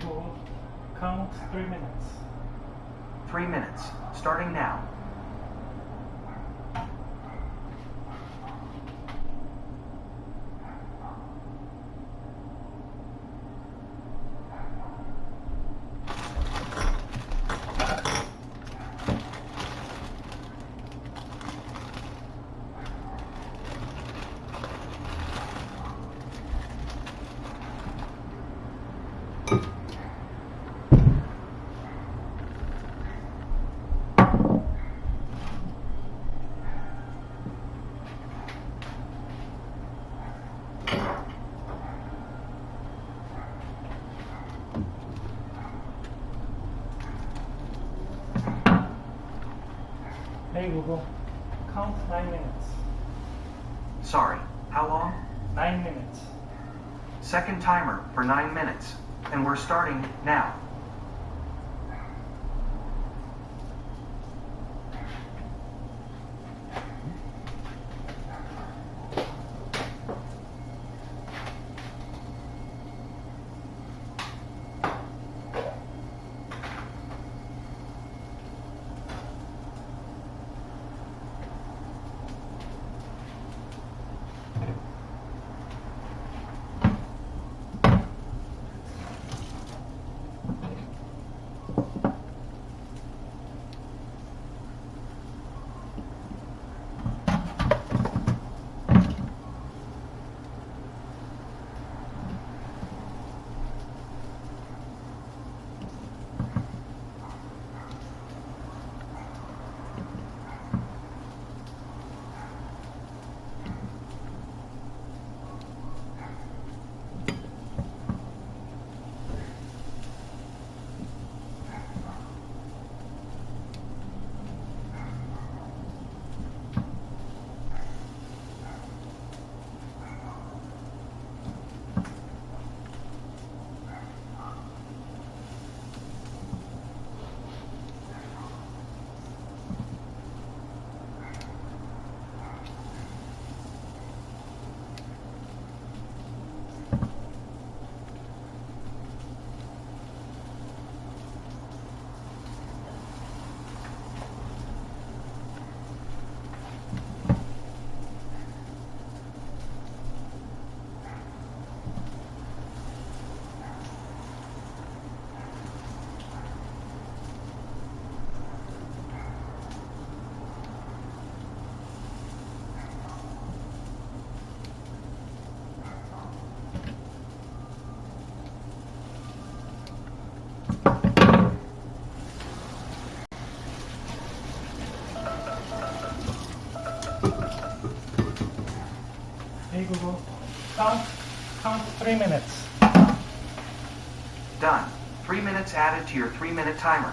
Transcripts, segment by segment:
Hey count three minutes. Three minutes, starting now. Hey Google, count nine minutes. Sorry, how long? Nine minutes. Second timer for nine minutes. And we're starting now. Three minutes. Done. Three minutes added to your three minute timer.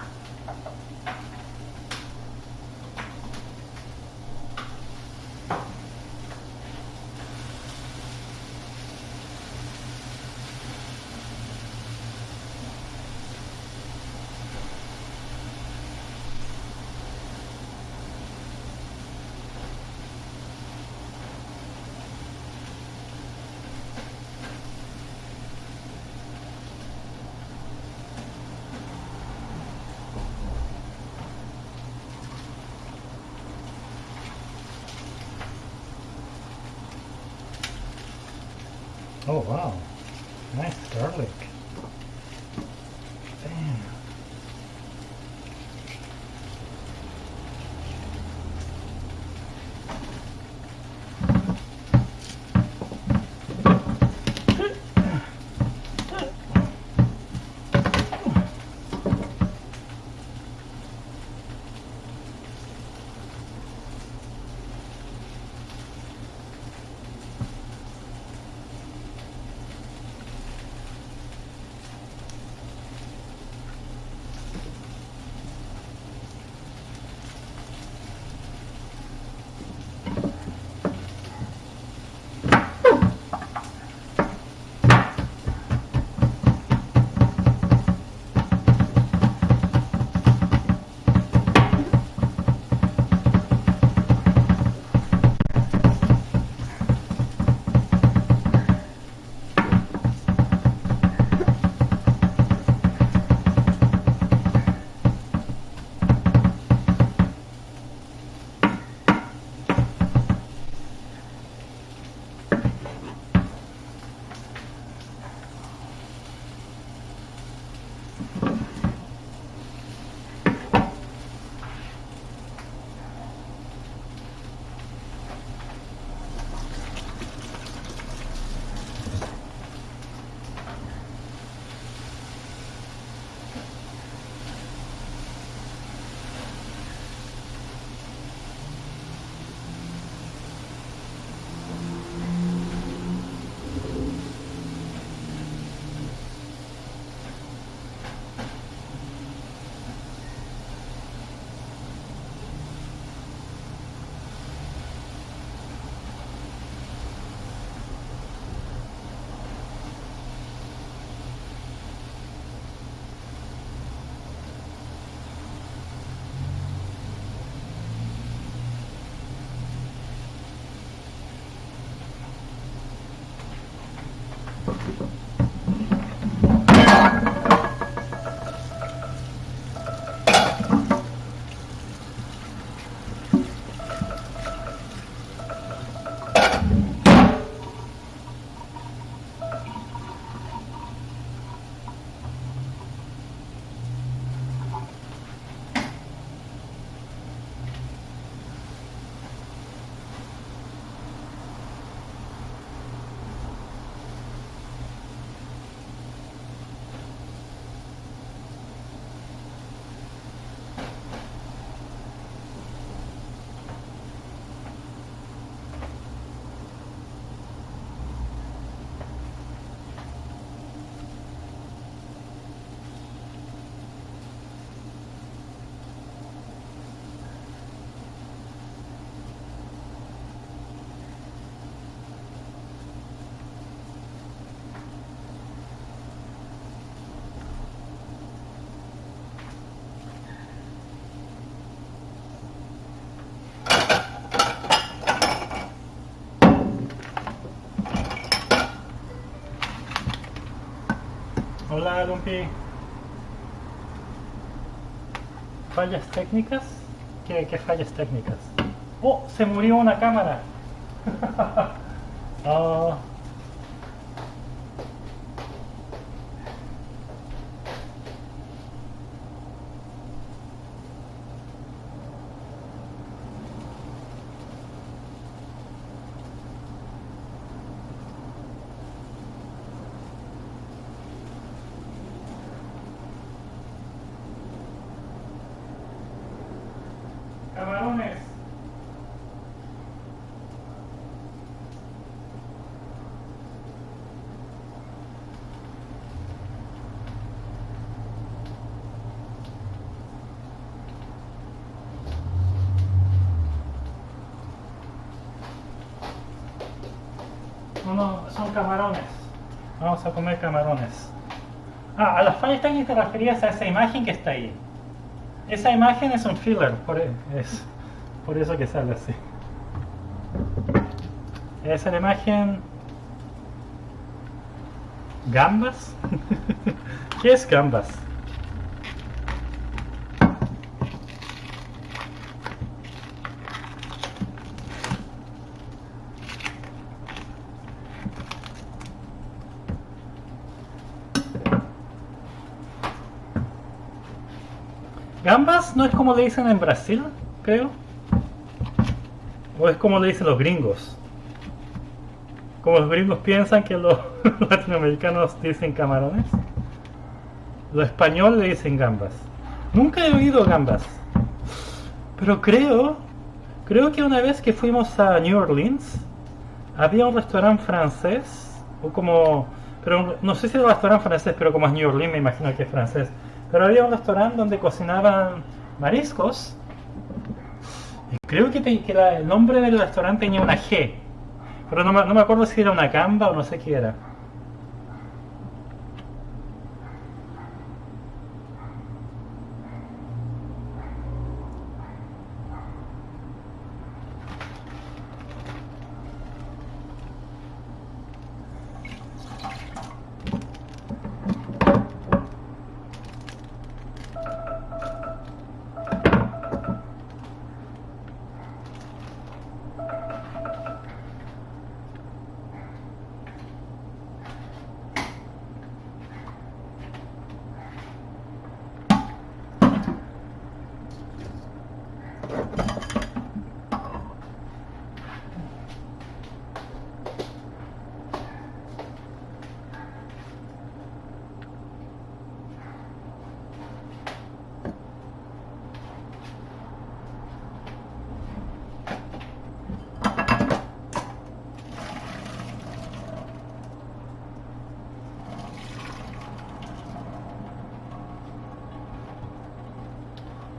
Hola, Lumpi. ¿Fallas técnicas? ¿Qué, fallas técnicas? ¡Oh! Se murió una cámara. Ah, camarones. Son camarones. Vamos a comer camarones. Ah, a las fallas técnicas te referías a esa imagen que está ahí. Esa imagen es un filler, por, e- es, por eso que sale así. Esa es la imagen... ¿Gambas? ¿Qué es gambas? Gambas no es como le dicen en Brasil, creo. O es como le dicen los gringos. Como los gringos piensan que los latinoamericanos dicen camarones. Los españoles le dicen gambas. Nunca he oído gambas. Pero creo, creo que una vez que fuimos a New Orleans, había un restaurante francés, o como, pero no sé si era un restaurante francés, pero como es New Orleans me imagino que es francés. Pero había un restaurante donde cocinaban mariscos. Creo que, el nombre del restaurante tenía una G. Pero no me acuerdo si era una gamba o no sé qué era.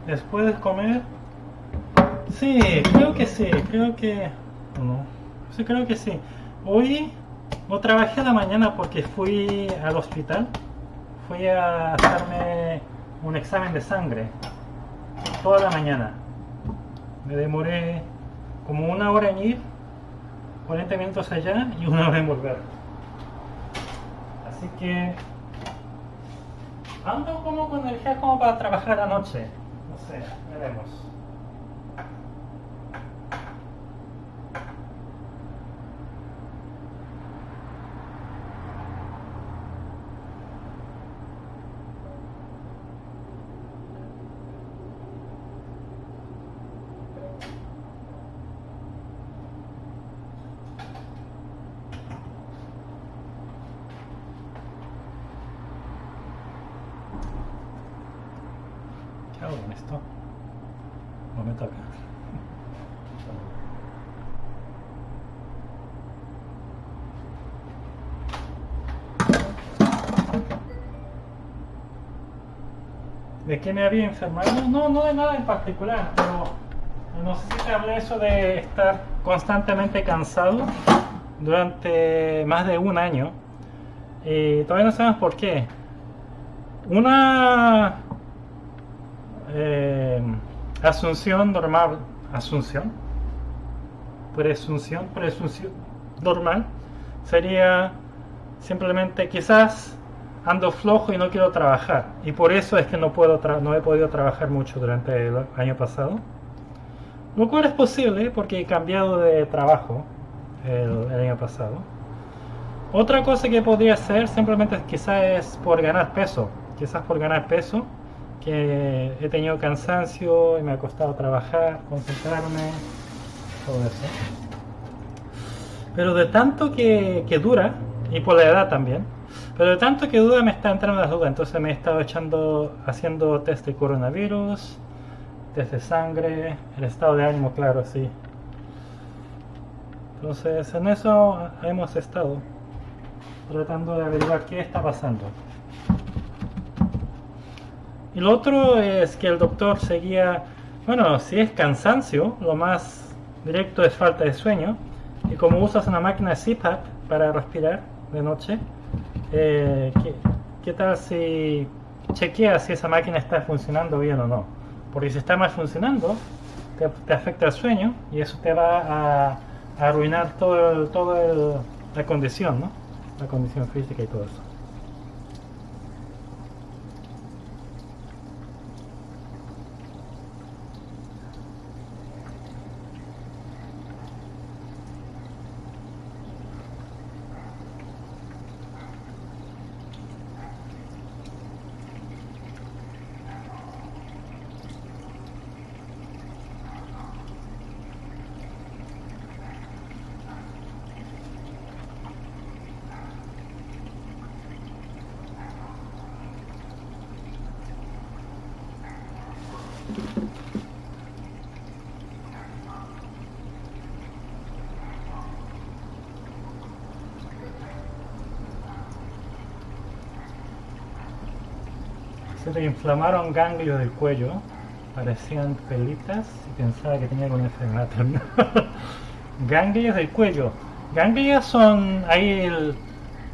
Después de comer. Sí, creo que sí, creo que. No. Sí, creo que sí. Hoy no trabajé a la mañana porque fui al hospital. Fui a hacerme un examen de sangre. Toda la mañana. Me demoré como una hora en ir, 40 minutos allá y una hora en volver. Así que ando como con energía como para trabajar anoche. No sé, veremos. ¿Qué hago con esto? No me toca. ¿De qué me había enfermado? No, no de nada en particular, pero no sé si te hablé eso de estar constantemente cansado durante más de un año. Y todavía no sabemos por qué. Una eh, asunción normal, asunción, presunción, presunción normal sería simplemente quizás ando flojo y no quiero trabajar. Y por eso es que no, puedo no he podido trabajar mucho durante el año pasado. Lo cual es posible porque he cambiado de trabajo el, año pasado. Otra cosa que podría hacer simplemente quizás es por ganar peso. Quizás por ganar peso. Que he tenido cansancio y me ha costado trabajar, concentrarme, todo eso. Pero de tanto que, que dura, y por la edad también, pero de tanto que duda me está entrando las dudas, entonces me he estado echando, haciendo test de coronavirus, test de sangre, el estado de ánimo, claro, sí. Entonces en eso hemos estado tratando de averiguar qué está pasando. Y lo otro es que el doctor seguía, bueno, si es cansancio, lo más directo es falta de sueño. Y como usas una máquina CPAP para respirar de noche, eh, ¿qué, tal si chequeas si esa máquina está funcionando bien o no? Porque si está mal funcionando, te, afecta el sueño y eso te va a, arruinar todo, todo la condición, ¿no? La condición física y todo eso. Inflamaron ganglios del cuello, parecían pelitas y pensaba que tenía alguna enfermedad ganglios del cuello. Ganglios son ahí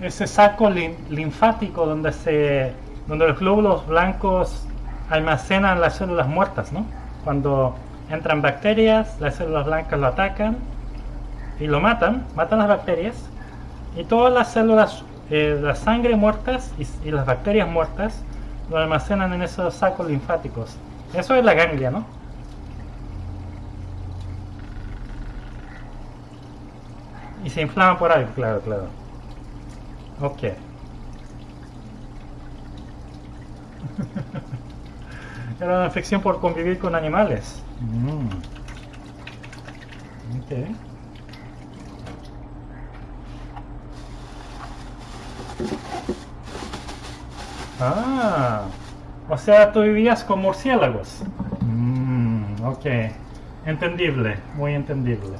ese saco linfático donde se donde los glóbulos blancos almacenan las células muertas, ¿no? Cuando entran bacterias, las células blancas lo atacan y lo matan, matan las bacterias y todas las células, eh, la sangre muertas y, las bacterias muertas lo almacenan en esos sacos linfáticos. Eso es la ganglia, ¿no? Y se inflama por ahí, claro, claro. Ok. Era una infección por convivir con animales. Mm. Ah, o sea, tú vivías con murciélagos. Mm, ok, entendible, muy entendible.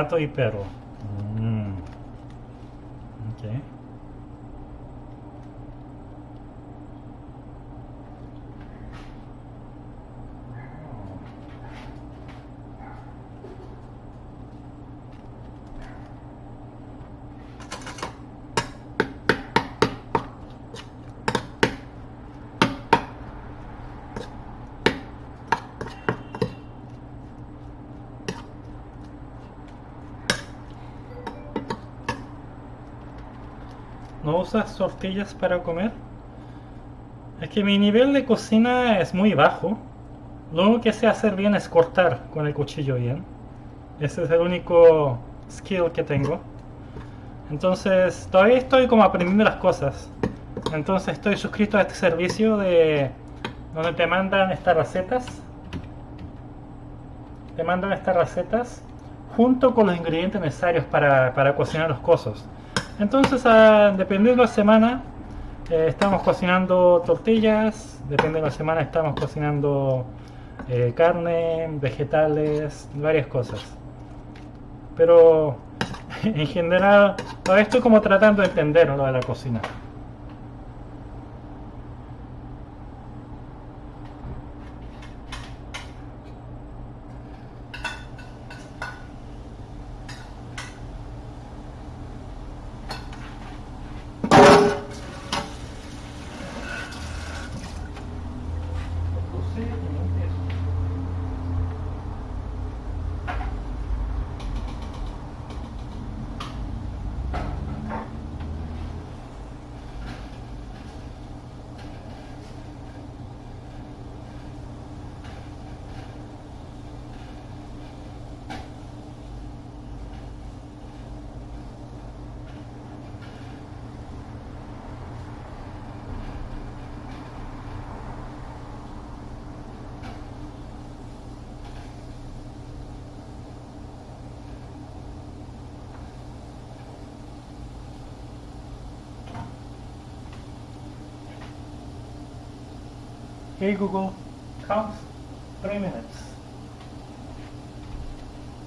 Gato y perro. Mm. Okay. ¿No usas tortillas para comer? Es que mi nivel de cocina es muy bajo. Lo único que sé hacer bien es cortar con el cuchillo bien. Ese es el único skill que tengo. Entonces, todavía estoy como aprendiendo las cosas. Entonces estoy suscrito a este servicio de donde te mandan estas recetas. Te mandan estas recetas junto con los ingredientes necesarios para, para cocinar los cosos. Entonces, a, dependiendo de la semana, eh, estamos cocinando tortillas, depende de la semana estamos cocinando eh, carne, vegetales, varias cosas. Pero en general, todavía estoy como tratando de entender lo de la cocina. Hey Google, count three minutes.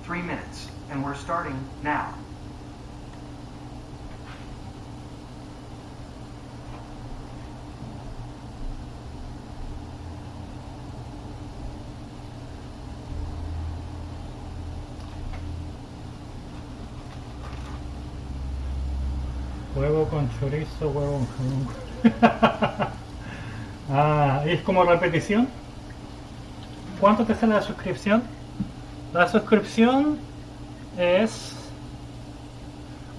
Three minutes, and we're starting now. Huevo con chorizo, huevo con Ah, ¿es como repetición? ¿Cuánto te sale la suscripción? La suscripción es...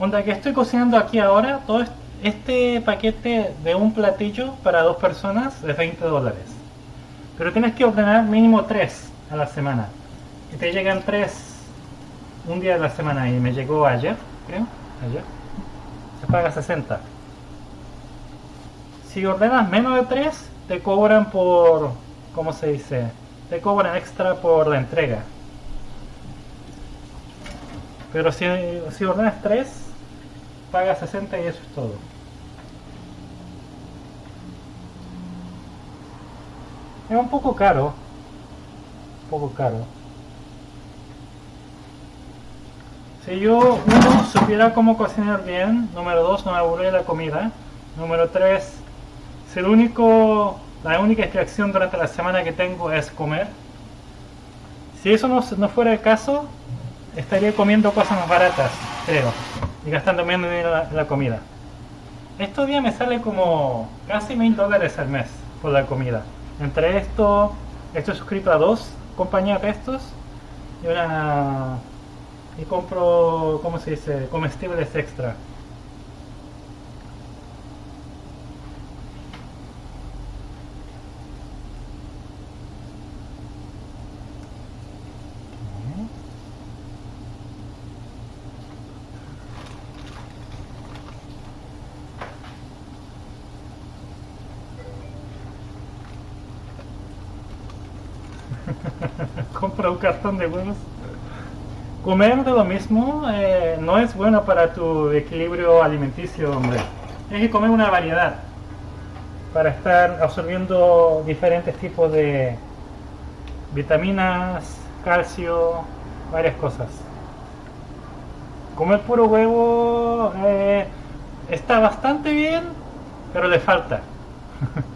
Onda que estoy cocinando aquí ahora, todo este paquete de un platillo para dos personas de 20 dólares. Pero tienes que ordenar mínimo 3 a la semana. Y te llegan 3 un día de la semana y me llegó ayer, creo, ayer. Se paga 60. Si ordenas menos de 3, te cobran por, ¿cómo se dice? Te cobran extra por la entrega. Pero si, si ordenas 3, pagas 60 y eso es todo. Es un poco caro. Un poco caro. Si yo, uno, supiera cómo cocinar bien, número dos, no me aburría la comida, número tres, si el único, la única distracción durante la semana que tengo es comer, si eso no, no fuera el caso, estaría comiendo cosas más baratas, creo, y gastando menos dinero en la, comida. Estos días me sale como casi mil dólares al mes por la comida. Entre esto, estoy suscrito a dos compañías de estos y una y compro, ¿cómo se dice? Comestibles extra. Cartón de huevos. Comer de lo mismo eh, no es bueno para tu equilibrio alimenticio, hombre. Tienes que comer una variedad para estar absorbiendo diferentes tipos de vitaminas, calcio, varias cosas. Comer puro huevo eh, está bastante bien, pero le falta.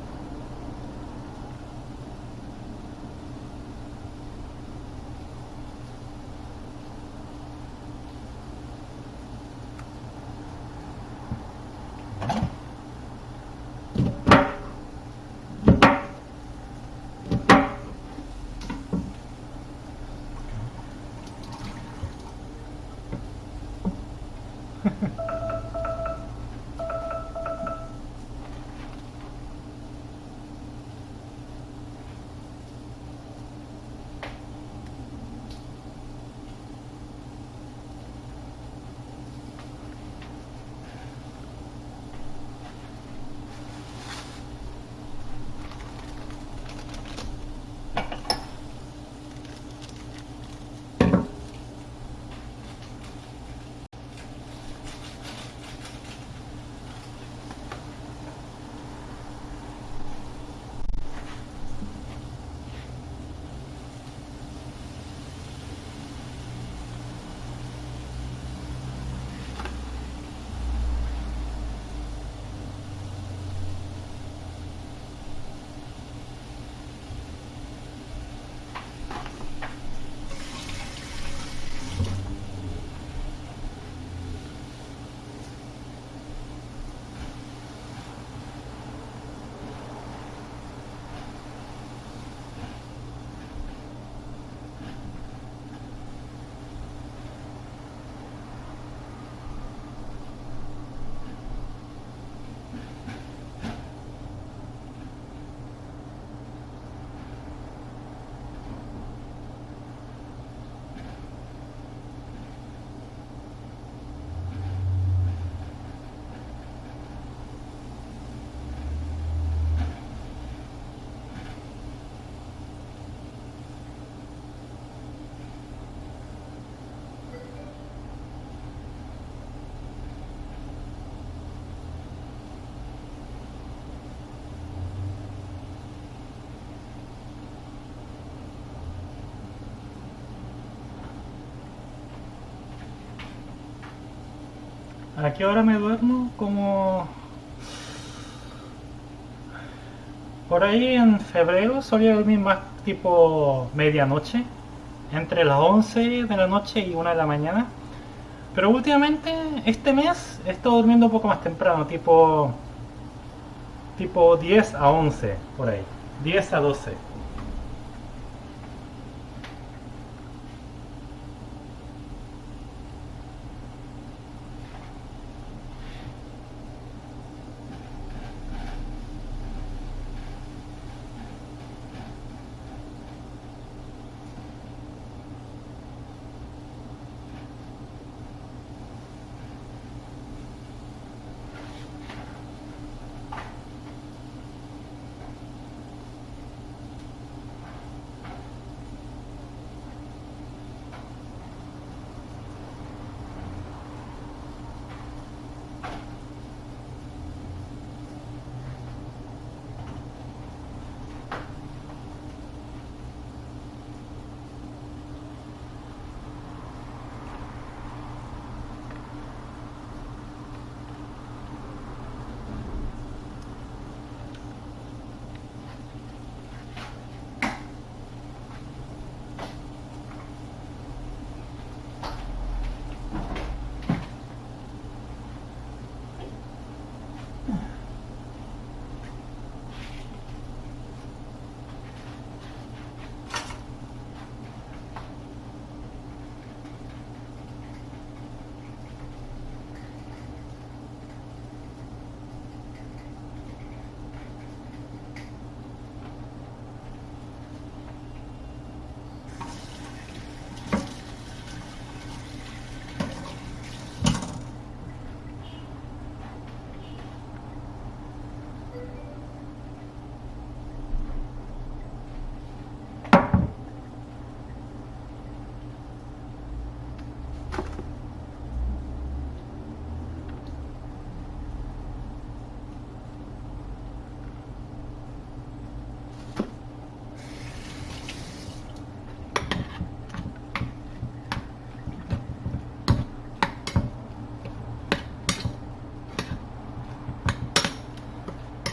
¿A qué hora me duermo? Como... Por ahí en febrero solía dormir más tipo medianoche, entre las 11 de la noche y 1 de la mañana. Pero últimamente, este mes, he estado durmiendo un poco más temprano, tipo, tipo 10 a 11, por ahí. 10 a 12.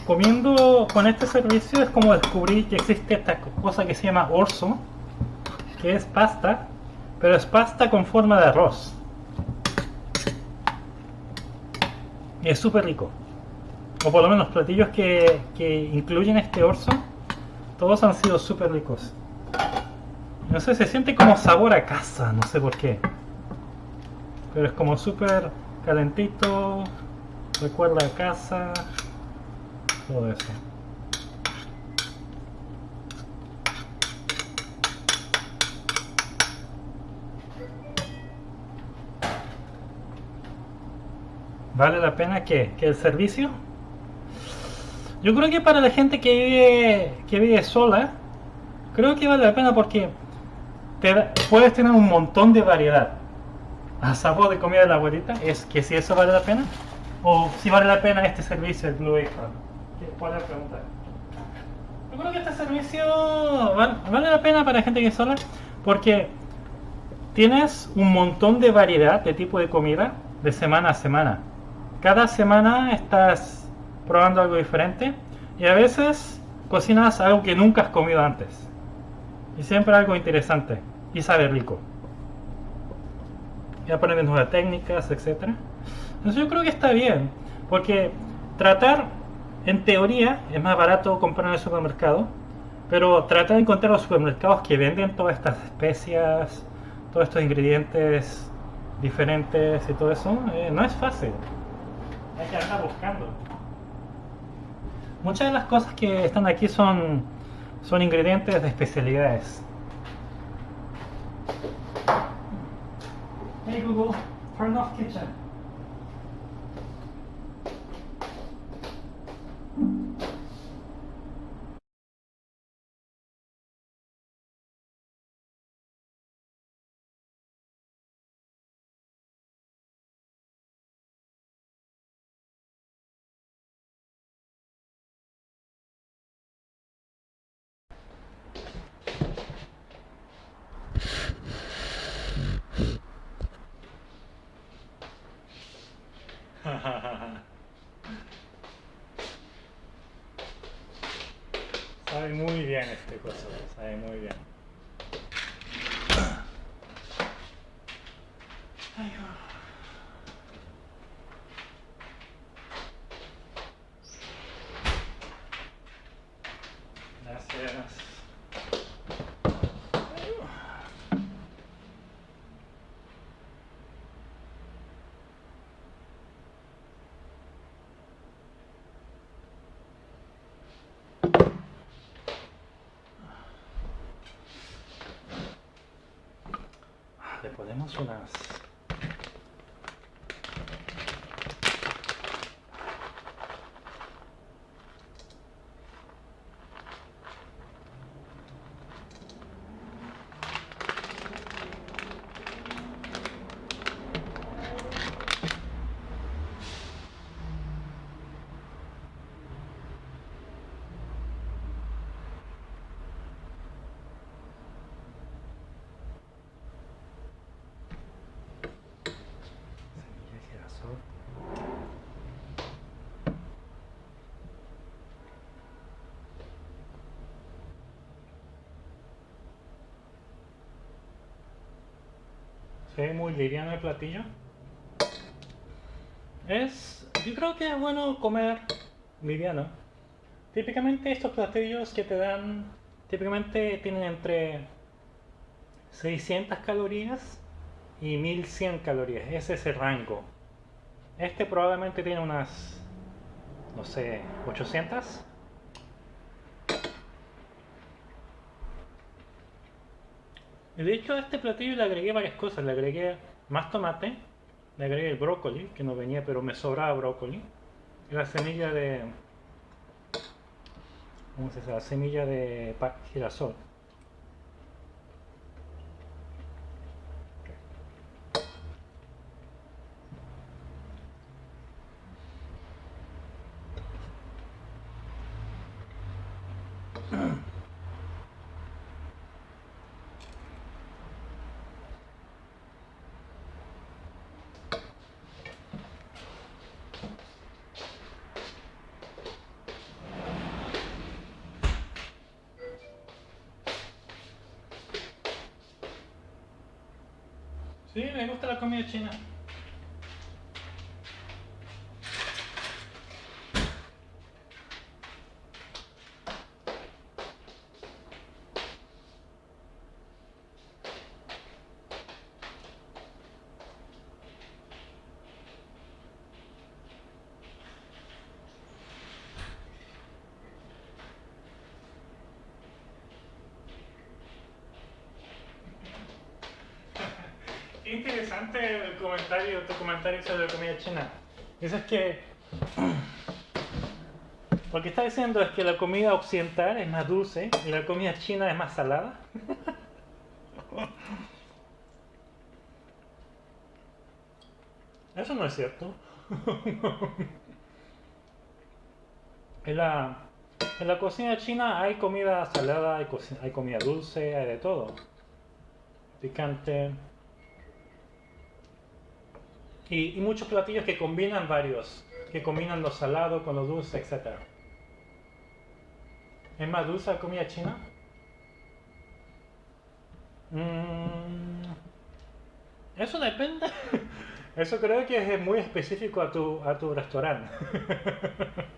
Comiendo con este servicio es como descubrir que existe esta cosa que se llama orzo, que es pasta, pero es pasta con forma de arroz. Es súper rico. O por lo menos los platillos que, que incluyen este orzo, todos han sido súper ricos. No sé, se siente como sabor a casa, no sé por qué. Pero es como súper calentito, recuerda a casa todo eso. ¿Vale la pena que, que el servicio? Yo creo que para la gente que vive, que vive sola, creo que vale la pena porque puedes tener un montón de variedad. A sabor de comida de la abuelita, es que si eso vale la pena, o si vale la pena este servicio, el Blue Apron puede preguntar. Yo creo que este servicio vale, la pena para gente que es sola porque tienes un montón de variedad de tipo de comida de semana a semana. Cada semana estás probando algo diferente y a veces cocinas algo que nunca has comido antes. Y siempre algo interesante y sabe rico. Y aprendes nuevas técnicas, etc. Entonces yo creo que está bien, porque tratar en teoría es más barato comprar en el supermercado, pero trata de encontrar los supermercados que venden todas estas especias, todos estos ingredientes diferentes y todo eso. Eh, no es fácil. Hay que andar buscando. Muchas de las cosas que están aquí son, son ingredientes de especialidades. Hey Google, turn off kitchen. Le ponemos unas... semilla de girasol. Muy liviano el platillo. Es, yo creo que es bueno comer liviano. Típicamente estos platillos que te dan, típicamente tienen entre 600 calorías y 1100 calorías. Ese es el rango. Este probablemente tiene unas, no sé, 800. De hecho a este platillo le agregué varias cosas. Le agregué más tomate, le agregué el brócoli, que no venía pero me sobraba brócoli. La semilla de... ¿Cómo se dice? La semilla de girasol. Sí, me gusta la comida china. Qué interesante el comentario, tu comentario sobre la comida china. Dices que lo que está diciendo es que la comida occidental es más dulce y la comida china es más salada. Eso no es cierto. En la, en la cocina china hay comida salada, hay, hay comida dulce, hay de todo. Picante. Y, muchos platillos que combinan varios, que combinan lo salado con lo dulce, etc. ¿Es más dulce la comida china? Mm, eso depende. Eso creo que es muy específico a tu, a tu restaurante.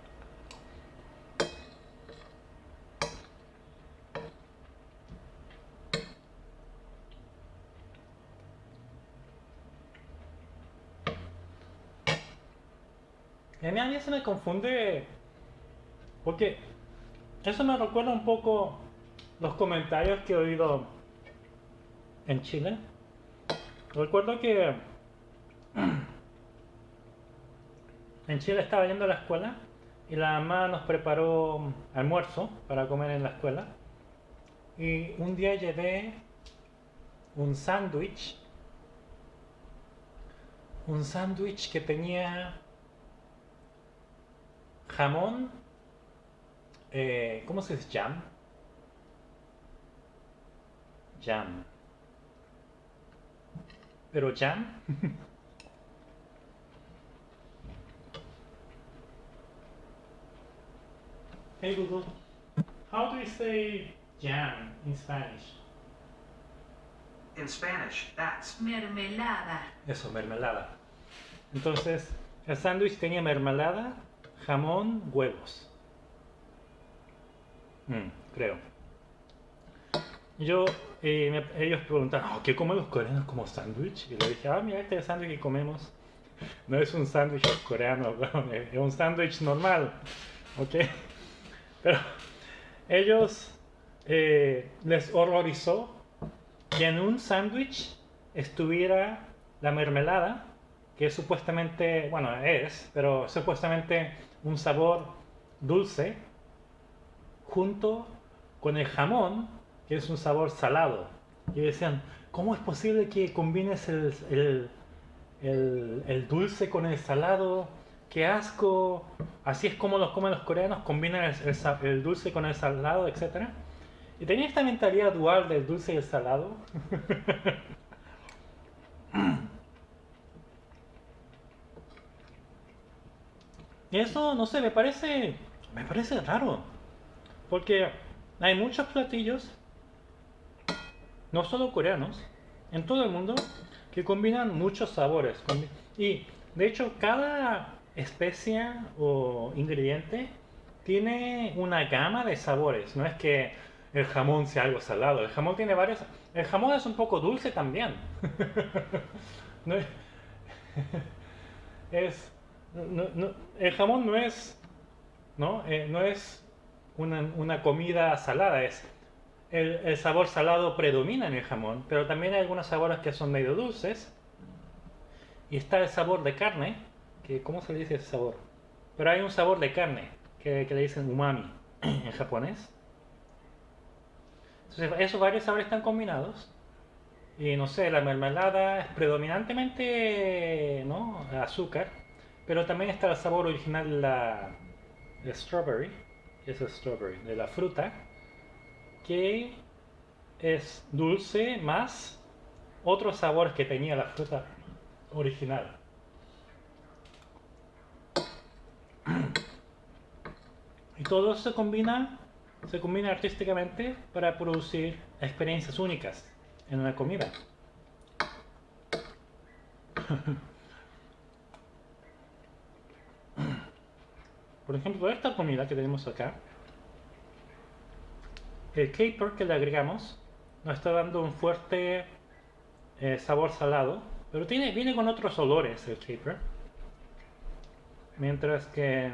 Y a mí a mí me confunde porque eso me recuerda un poco los comentarios que he oído en Chile. Recuerdo que en Chile estaba yendo a la escuela y la mamá nos preparó almuerzo para comer en la escuela. Y un día llevé un sándwich, un sándwich que tenía jamón, eh, ¿cómo se dice? Jam. Jam. Pero jam. hey Google. How do you say jam in Spanish? In Spanish, that's Mermelada. Eso, mermelada. Entonces, el sándwich tenía mermelada, jamón, huevos. Mm, creo. Yo, eh, me- ellos preguntaron, "Oh, ¿qué comen los coreanos como sándwich? Y le dije, ah, mira, este sándwich que comemos no es un sándwich coreano, weón, es un sándwich normal, ¿ok? Pero ellos eh, les horrorizó que en un sándwich estuviera la mermelada, que es supuestamente, bueno, es, pero supuestamente un sabor dulce, junto con el jamón, que es un sabor salado. Y decían, ¿cómo es posible que combines el, el- el- dulce con el salado? ¡Qué asco! Así es como los comen los coreanos, combinan el dulce con el salado, etc. Y tenía esta mentalidad dual del dulce y el salado. eso, no sé, me parece, me parece raro. Porque hay muchos platillos, no solo coreanos, en todo el mundo, que combinan muchos sabores. Y de hecho, cada especia o ingrediente tiene una gama de sabores. No es que el jamón sea algo salado. El jamón tiene varios. El jamón es un poco dulce también. Es el jamón no es no Eh, no es una, comida salada es el, el sabor salado predomina en el jamón pero también hay algunos sabores que son medio dulces. Y está el sabor de carne que cómo se le dice ese sabor pero hay un sabor de carne que, que le dicen umami en japonés. Entonces esos varios sabores están combinados. Y no sé, la mermelada es predominantemente ¿no? azúcar, pero también está el sabor original la de strawberry, es strawberry, de la fruta, que es dulce más otros sabores que tenía la fruta original. Y todo se combina, se combina artísticamente para producir experiencias únicas en una comida. Por ejemplo, esta comida que tenemos acá, el caper que le agregamos nos está dando un fuerte eh, sabor salado, pero tiene, viene con otros olores el caper. Mientras que...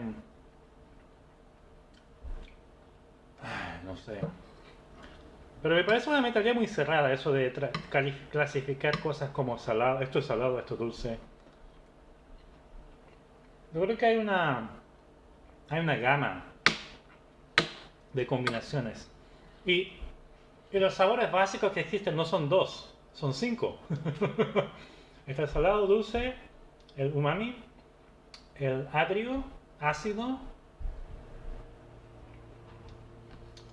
No sé. Pero me parece una mentalidad muy cerrada eso de clasificar cosas como salado, esto es salado, esto es dulce. Yo creo que hay una hay una gama de combinaciones. Y, los sabores básicos que existen no son dos, son cinco. Está el salado, dulce, el umami, el agrio, ácido.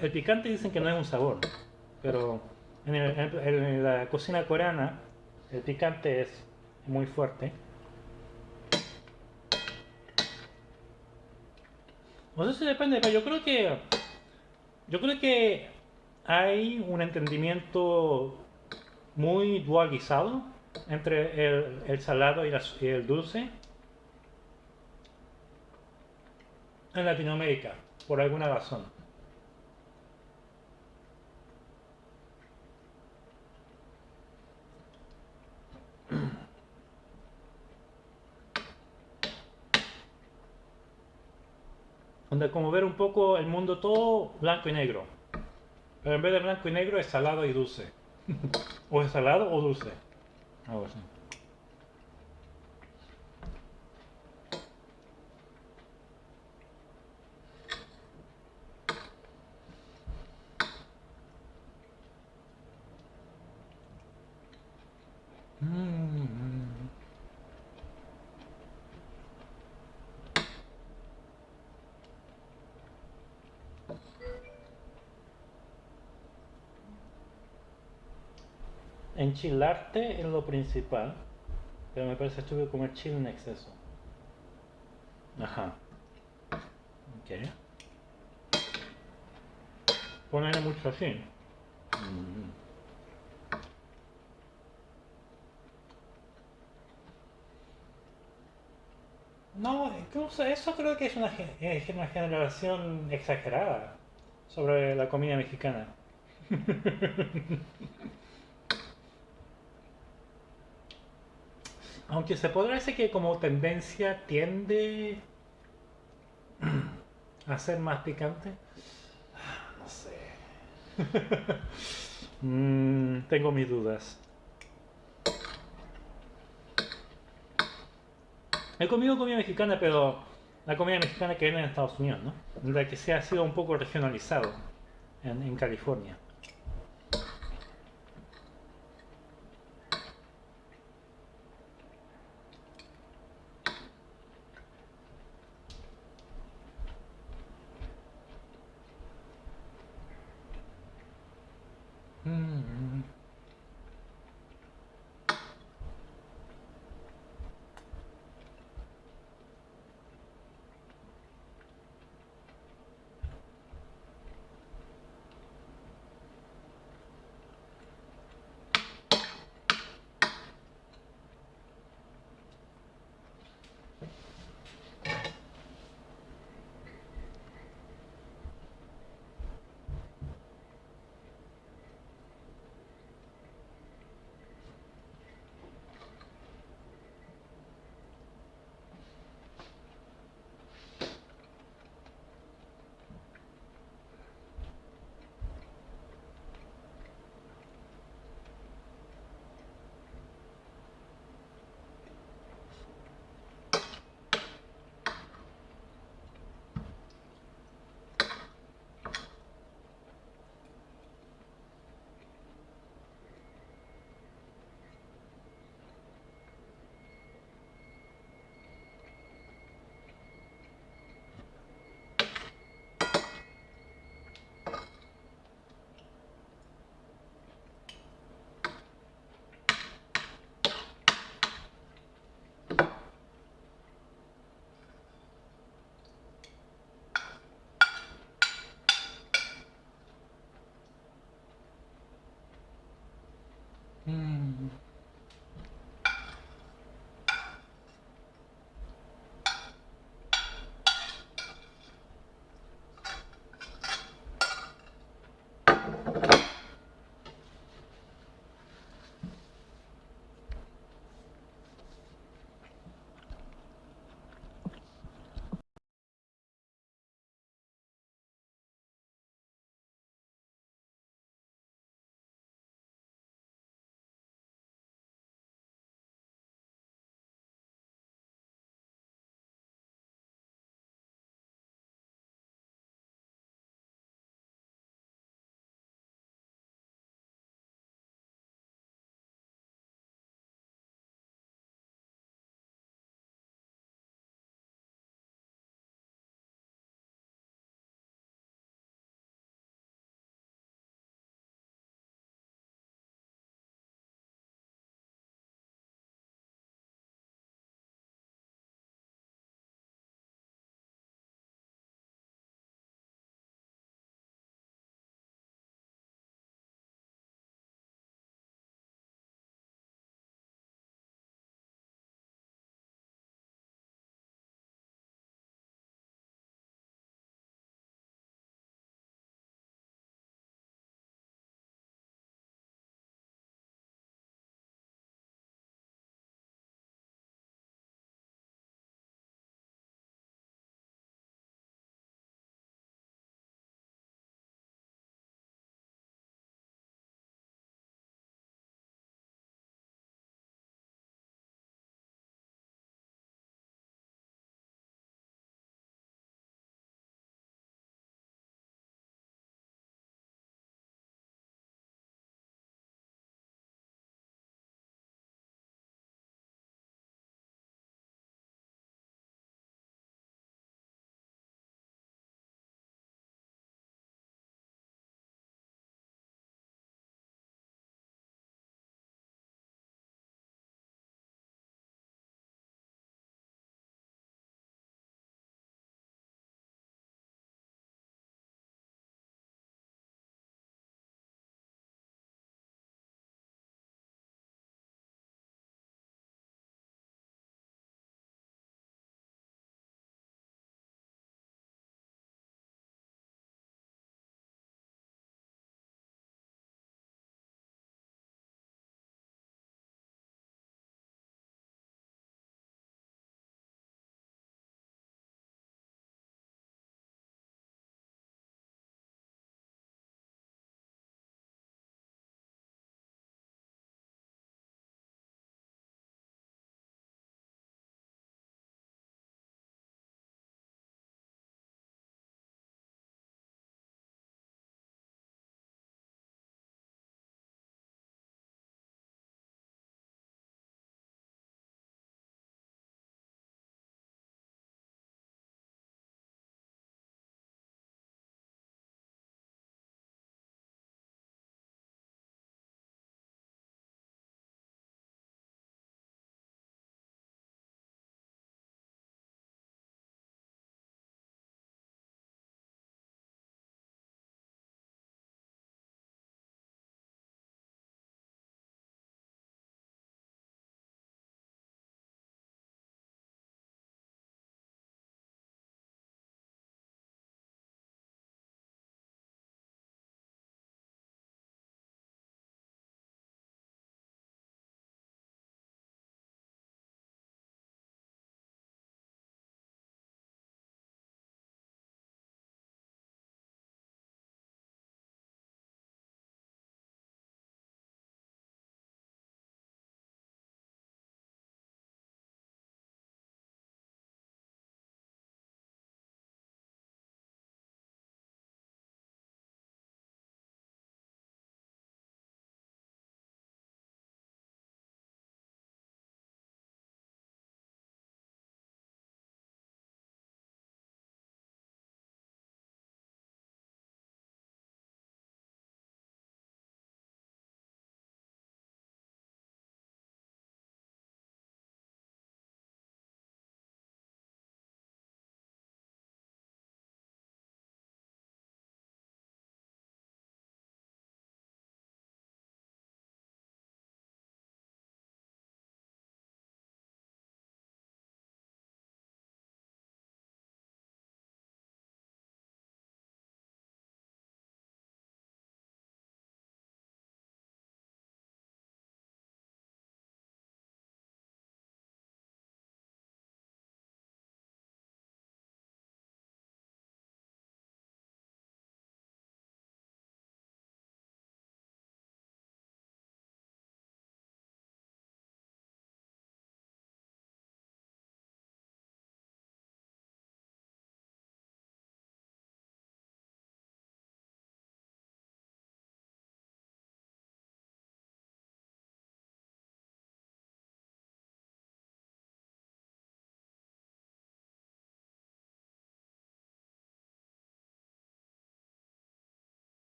El picante dicen que no es un sabor, pero en- en la cocina coreana el picante es muy fuerte. Sé si depende, pero yo creo que yo creo que hay un entendimiento muy dualizado entre el, salado y, la- y el dulce en Latinoamérica, por alguna razón. Donde como ver un poco el mundo todo blanco y negro. Pero en vez de blanco y negro es salado y dulce. o es salado o dulce. Enchilarte es lo principal, pero me parece estúpido comer chile en exceso. Ajá. Ok. ponerle mucho así. No, incluso eso creo que es una generación exagerada sobre la comida mexicana. Aunque se podrá decir que como tendencia tiende a ser más picante. No sé. Mm, tengo mis dudas. He comido comida mexicana, pero la comida mexicana que viene en Estados Unidos, ¿no? La que se ha sido un poco regionalizado en, en California.